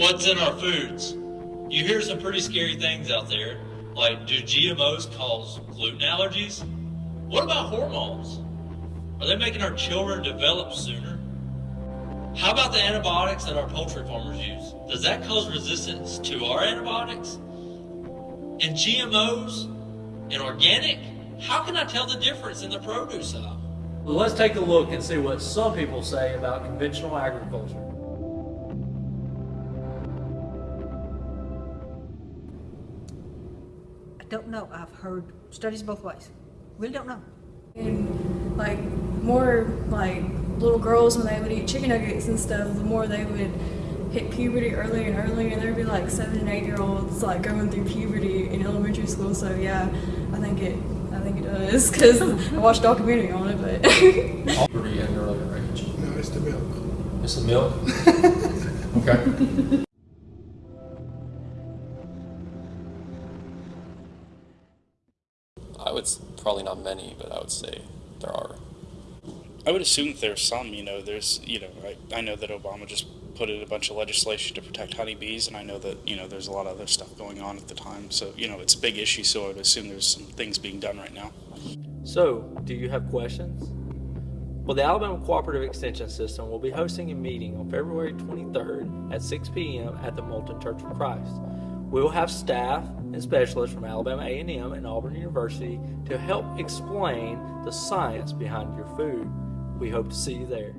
what's in our foods. You hear some pretty scary things out there, like do GMOs cause gluten allergies? What about hormones? Are they making our children develop sooner? How about the antibiotics that our poultry farmers use? Does that cause resistance to our antibiotics? And GMOs and organic? How can I tell the difference in the produce aisle? Well, let's take a look and see what some people say about conventional agriculture. Don't know. I've heard studies both ways. Really don't know. And like more like little girls when they would eat chicken nuggets and stuff, the more they would hit puberty earlier and earlier, and there'd be like seven and eight year olds like going through puberty in elementary school. So yeah, I think it, I think it does because I watched a documentary on it. But Puberty at an earlier age. No, it's the milk. It's the milk? Okay. I would probably not many, but I would say there are. I would assume there's some, you know, there's, you know, I, I know that Obama just put in a bunch of legislation to protect honeybees, and I know that, you know, there's a lot of other stuff going on at the time. So, you know, it's a big issue, so I would assume there's some things being done right now. So, do you have questions? Well, the Alabama Cooperative Extension System will be hosting a meeting on February 23rd at 6 p.m. at the Moulton Church of Christ. We will have staff and specialists from Alabama A&M and Auburn University to help explain the science behind your food. We hope to see you there.